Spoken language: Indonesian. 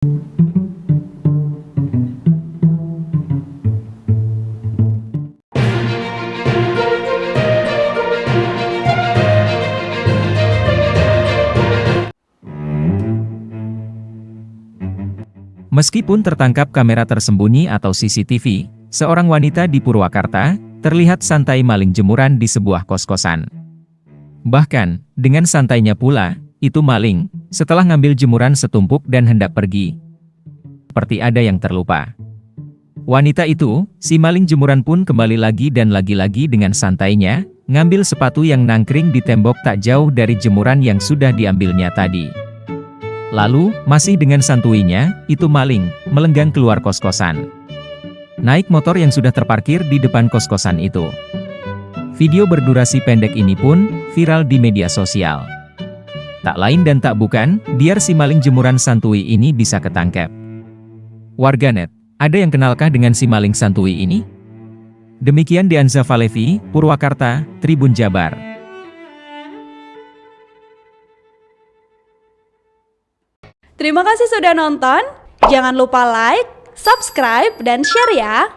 Meskipun tertangkap kamera tersembunyi atau CCTV, seorang wanita di Purwakarta, terlihat santai maling jemuran di sebuah kos-kosan. Bahkan, dengan santainya pula, itu maling, setelah ngambil jemuran setumpuk dan hendak pergi. Seperti ada yang terlupa. Wanita itu, si maling jemuran pun kembali lagi dan lagi-lagi dengan santainya, ngambil sepatu yang nangkring di tembok tak jauh dari jemuran yang sudah diambilnya tadi. Lalu, masih dengan santuinya, itu maling, melenggang keluar kos-kosan. Naik motor yang sudah terparkir di depan kos-kosan itu. Video berdurasi pendek ini pun, viral di media sosial. Tak lain dan tak bukan, biar si maling jemuran santui ini bisa ketangkep. Warganet, ada yang kenalkah dengan si maling santui ini? Demikian Dianza Valevi, Purwakarta, Tribun Jabar. Terima kasih sudah nonton. Jangan lupa like, subscribe, dan share ya.